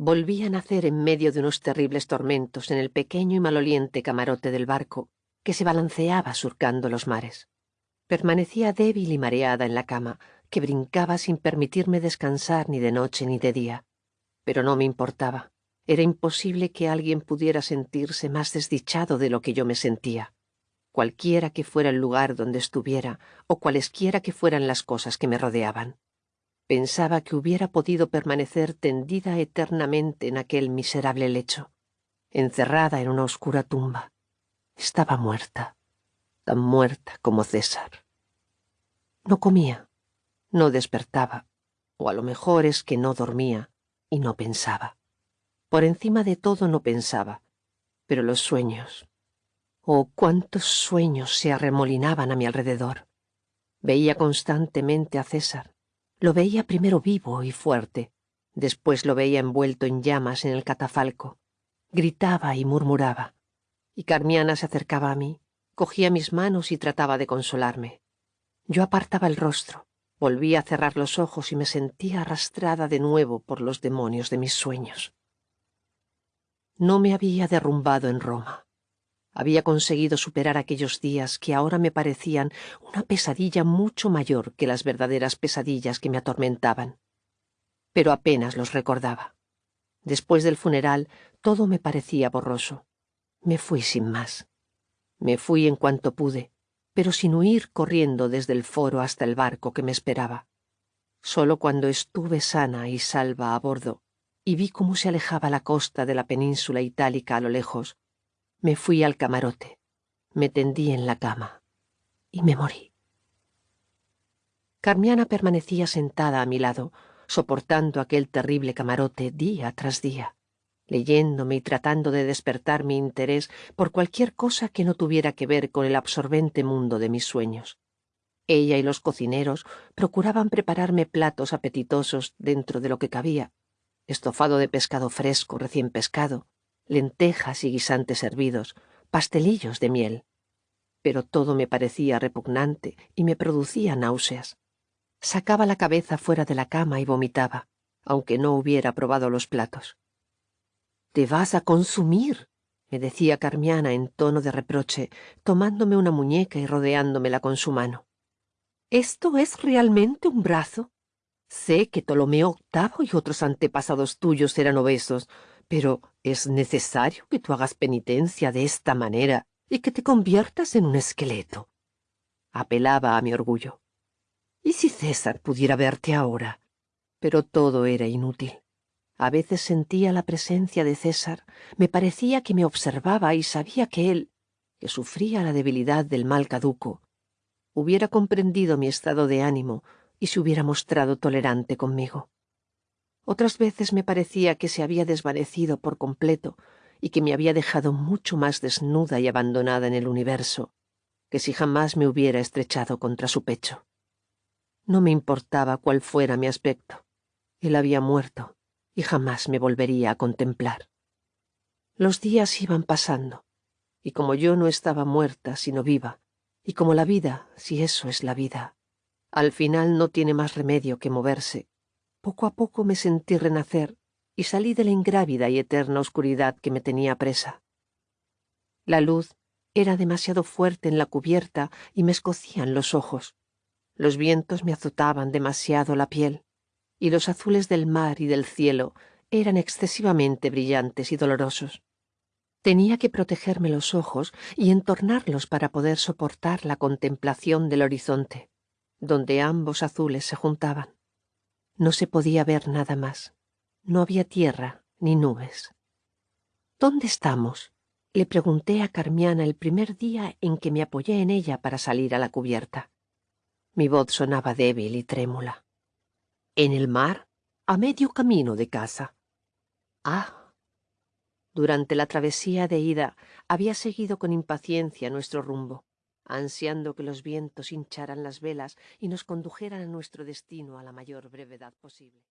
Volví a nacer en medio de unos terribles tormentos en el pequeño y maloliente camarote del barco que se balanceaba surcando los mares. Permanecía débil y mareada en la cama, que brincaba sin permitirme descansar ni de noche ni de día. Pero no me importaba. Era imposible que alguien pudiera sentirse más desdichado de lo que yo me sentía. Cualquiera que fuera el lugar donde estuviera, o cualesquiera que fueran las cosas que me rodeaban. Pensaba que hubiera podido permanecer tendida eternamente en aquel miserable lecho, encerrada en una oscura tumba. Estaba muerta, tan muerta como César. No comía, no despertaba, o a lo mejor es que no dormía y no pensaba. Por encima de todo no pensaba, pero los sueños. Oh, cuántos sueños se arremolinaban a mi alrededor. Veía constantemente a César, lo veía primero vivo y fuerte, después lo veía envuelto en llamas en el catafalco. Gritaba y murmuraba. Y Carmiana se acercaba a mí, cogía mis manos y trataba de consolarme. Yo apartaba el rostro, volvía a cerrar los ojos y me sentía arrastrada de nuevo por los demonios de mis sueños. No me había derrumbado en Roma había conseguido superar aquellos días que ahora me parecían una pesadilla mucho mayor que las verdaderas pesadillas que me atormentaban. Pero apenas los recordaba. Después del funeral todo me parecía borroso. Me fui sin más. Me fui en cuanto pude, pero sin huir corriendo desde el foro hasta el barco que me esperaba. Solo cuando estuve sana y salva a bordo y vi cómo se alejaba la costa de la península itálica a lo lejos, me fui al camarote, me tendí en la cama y me morí. Carmiana permanecía sentada a mi lado, soportando aquel terrible camarote día tras día, leyéndome y tratando de despertar mi interés por cualquier cosa que no tuviera que ver con el absorbente mundo de mis sueños. Ella y los cocineros procuraban prepararme platos apetitosos dentro de lo que cabía, estofado de pescado fresco recién pescado, lentejas y guisantes hervidos, pastelillos de miel. Pero todo me parecía repugnante y me producía náuseas. Sacaba la cabeza fuera de la cama y vomitaba, aunque no hubiera probado los platos. Te vas a consumir, me decía Carmiana en tono de reproche, tomándome una muñeca y rodeándomela con su mano. ¿Esto es realmente un brazo? Sé que Ptolomeo VIII y otros antepasados tuyos eran obesos, pero es necesario que tú hagas penitencia de esta manera y que te conviertas en un esqueleto. Apelaba a mi orgullo. ¿Y si César pudiera verte ahora? Pero todo era inútil. A veces sentía la presencia de César, me parecía que me observaba y sabía que él, que sufría la debilidad del mal caduco, hubiera comprendido mi estado de ánimo y se hubiera mostrado tolerante conmigo. Otras veces me parecía que se había desvanecido por completo y que me había dejado mucho más desnuda y abandonada en el universo que si jamás me hubiera estrechado contra su pecho. No me importaba cuál fuera mi aspecto. Él había muerto y jamás me volvería a contemplar. Los días iban pasando, y como yo no estaba muerta sino viva, y como la vida, si eso es la vida, al final no tiene más remedio que moverse poco a poco me sentí renacer y salí de la ingrávida y eterna oscuridad que me tenía presa. La luz era demasiado fuerte en la cubierta y me escocían los ojos. Los vientos me azotaban demasiado la piel, y los azules del mar y del cielo eran excesivamente brillantes y dolorosos. Tenía que protegerme los ojos y entornarlos para poder soportar la contemplación del horizonte, donde ambos azules se juntaban. No se podía ver nada más. No había tierra ni nubes. ¿Dónde estamos? Le pregunté a Carmiana el primer día en que me apoyé en ella para salir a la cubierta. Mi voz sonaba débil y trémula. En el mar, a medio camino de casa. Ah. Durante la travesía de ida había seguido con impaciencia nuestro rumbo ansiando que los vientos hincharan las velas y nos condujeran a nuestro destino a la mayor brevedad posible.